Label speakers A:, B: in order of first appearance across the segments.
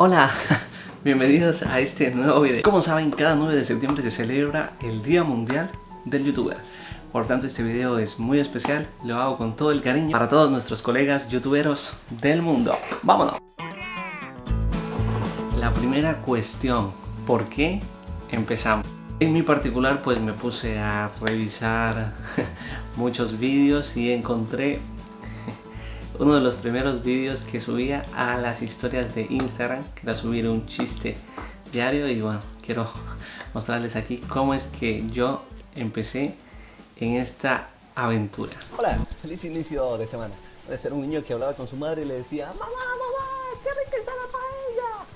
A: Hola, bienvenidos a este nuevo video. Como saben, cada 9 de septiembre se celebra el Día Mundial del Youtuber. Por tanto, este video es muy especial, lo hago con todo el cariño para todos nuestros colegas youtuberos del mundo. ¡Vámonos! La primera cuestión, ¿por qué empezamos? En mi particular, pues me puse a revisar muchos vídeos y encontré uno de los primeros vídeos que subía a las historias de Instagram, que era subir un chiste diario y bueno, quiero mostrarles aquí cómo es que yo empecé en esta aventura.
B: Hola, feliz inicio de semana. Puede ser un niño que hablaba con su madre y le decía ¡Mamá, mamá, qué rica está la paella!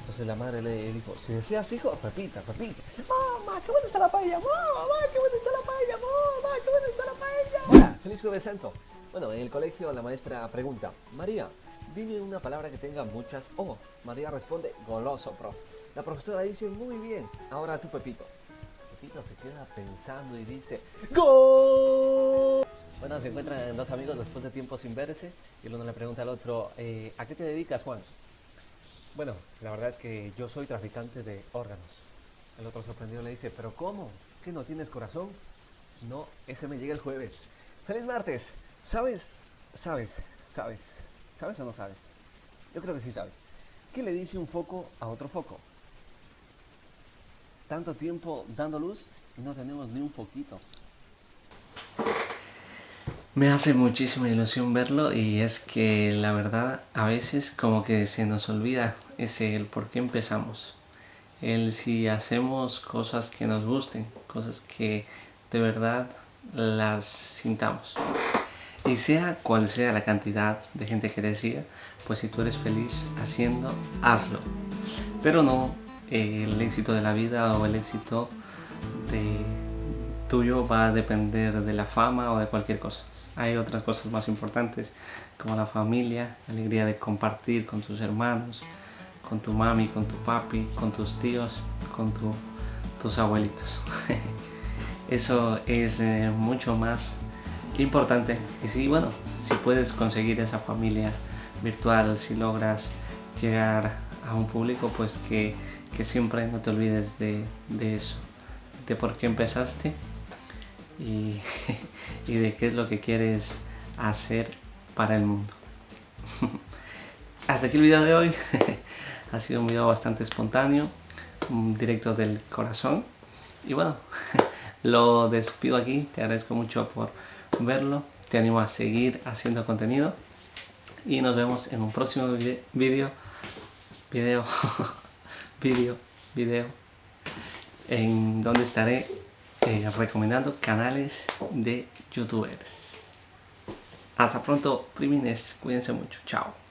B: Entonces la madre le dijo, si deseas hijo, repita, repita. Mamá, qué buena está la paella, mamá, qué buena está la paella, mamá, qué buena está la paella. Hola, feliz jueves santo. Bueno, en el colegio la maestra pregunta, María, dime una palabra que tenga muchas O. María responde, goloso, prof. La profesora dice, muy bien, ahora tú, Pepito. Pepito se queda pensando y dice, ¡Gol! Bueno, se encuentran dos amigos después de tiempo sin verse y el uno le pregunta al otro, eh, ¿a qué te dedicas, Juan? Bueno, la verdad es que yo soy traficante de órganos. El otro sorprendido le dice, ¿pero cómo? ¿Que no tienes corazón? No, ese me llega el jueves. ¡Feliz martes! ¿Sabes? ¿Sabes? ¿Sabes? ¿Sabes o no sabes? Yo creo que sí sabes. ¿Qué le dice un foco a otro foco? Tanto tiempo dando luz y no tenemos ni un foquito.
A: Me hace muchísima ilusión verlo y es que la verdad a veces como que se nos olvida ese el por qué empezamos. El si hacemos cosas que nos gusten, cosas que de verdad las sintamos. Y sea cual sea la cantidad de gente que te siga, pues si tú eres feliz haciendo, hazlo. Pero no el éxito de la vida o el éxito de tuyo va a depender de la fama o de cualquier cosa. Hay otras cosas más importantes como la familia, la alegría de compartir con tus hermanos, con tu mami, con tu papi, con tus tíos, con tus abuelitos. Eso es eh, mucho más importante. Y si, bueno, si puedes conseguir esa familia virtual, si logras llegar a un público, pues que, que siempre no te olvides de, de, eso, de por qué empezaste y, y de qué es lo que quieres hacer para el mundo. Hasta aquí el video de hoy. ha sido un video bastante espontáneo, directo del corazón. Y bueno, lo despido aquí. Te agradezco mucho por verlo. Te animo a seguir haciendo contenido. Y nos vemos en un próximo vídeo. Video. Video. video. En donde estaré eh, recomendando canales de youtubers. Hasta pronto, primines. Cuídense mucho. Chao.